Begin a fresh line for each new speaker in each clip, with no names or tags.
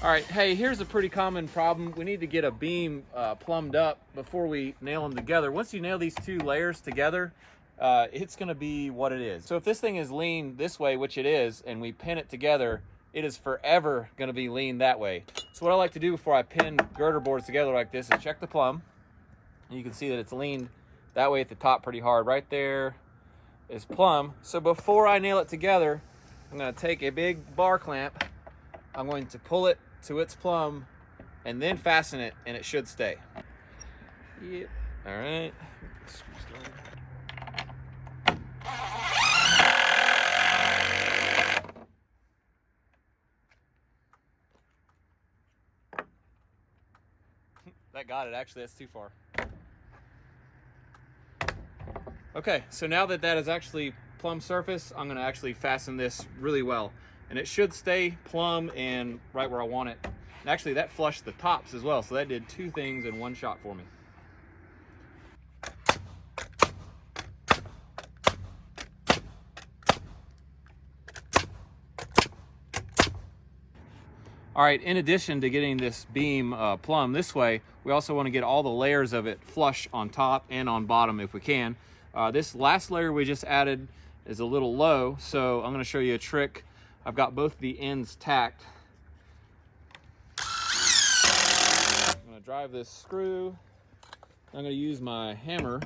All right, hey, here's a pretty common problem. We need to get a beam uh, plumbed up before we nail them together. Once you nail these two layers together, uh, it's gonna be what it is. So if this thing is lean this way, which it is, and we pin it together, it is forever gonna be lean that way. So what I like to do before I pin girder boards together like this is check the plumb. You can see that it's leaned that way at the top pretty hard. Right there is plumb. So before I nail it together, I'm gonna take a big bar clamp, I'm going to pull it to its plumb and then fasten it and it should stay. Yep. All right. That got it, actually, that's too far. Okay, so now that that is actually plumb surface, I'm gonna actually fasten this really well and it should stay plumb and right where I want it. And actually that flushed the tops as well, so that did two things in one shot for me. All right, in addition to getting this beam uh, plumb this way, we also want to get all the layers of it flush on top and on bottom if we can. Uh, this last layer we just added is a little low, so I'm going to show you a trick I've got both the ends tacked. I'm gonna drive this screw. I'm gonna use my hammer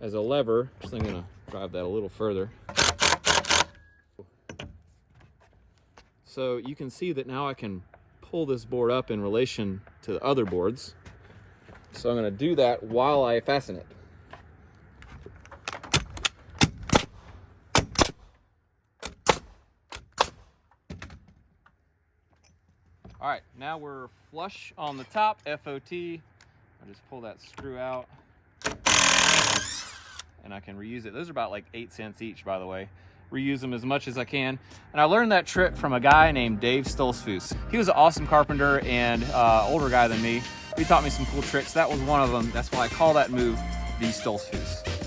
as a lever. Just I'm gonna drive that a little further. So you can see that now I can pull this board up in relation to the other boards. So I'm gonna do that while I fasten it. All right, now we're flush on the top, FOT. I just pull that screw out and I can reuse it. Those are about like eight cents each, by the way. Reuse them as much as I can. And I learned that trick from a guy named Dave Stolzfus. He was an awesome carpenter and uh, older guy than me. He taught me some cool tricks. That was one of them. That's why I call that move the Stolzfus.